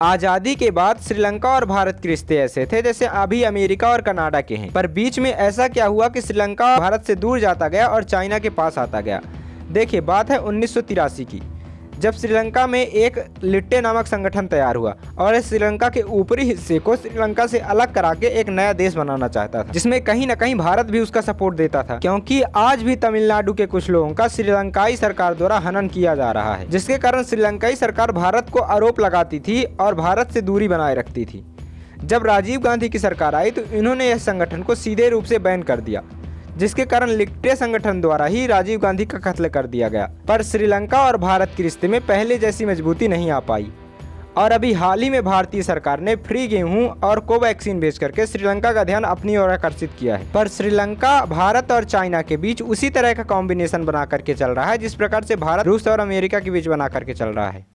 आज़ादी के बाद श्रीलंका और भारत के रिश्ते ऐसे थे जैसे अभी अमेरिका और कनाडा के हैं। पर बीच में ऐसा क्या हुआ कि श्रीलंका भारत से दूर जाता गया और चाइना के पास आता गया? देखिए, बात है उन्नीस सौ तिरासी की। जब श्रीलंका में एक लिट्टे नामक संगठन तैयार हुआ और श्रीलंका के ऊपरी हिस्से को श्रीलंका से अलग करा के एक नया देश बनाना चाहता था, जिसमें कहीं ना कहीं भारत भी उसका सपोर्ट देता था, क्योंकि आज भी तमिलनाडु के कुछ लोगों का श्रीलंकाई सरकार द्वारा हनन किया जा रहा है, जिसके कारण श्रीलंकाई सरकार भारत को आरोप लगाती थी और भारत से दूरी बनाए रखती थी। जब राजीव गांधी की सरकार आई तो इन्होंने यह संगठन को सीधे रूप से बैन कर दिया। जिसके कारण लिक्टे संगठन द्वारा ही राजीव गांधी का कत्ल कर दिया गया। पर श्रीलंका और भारत के रिश्ते में पहले जैसी मजबूती नहीं आ पाई। और अभी हाल ही में भारतीय सरकार ने फ्री गेहूँ और कोवैक्सीन बेच करके श्रीलंका का ध्यान अपनी ओर आकर्षित किया है। पर श्रीलंका, भारत और चाइना के बीच उसी तरह का कॉम्बिनेशन बना करके चल रहा है, जिस प्रकार से भारत, रूस और अमेरिका के बीच बना करके चल रहा है।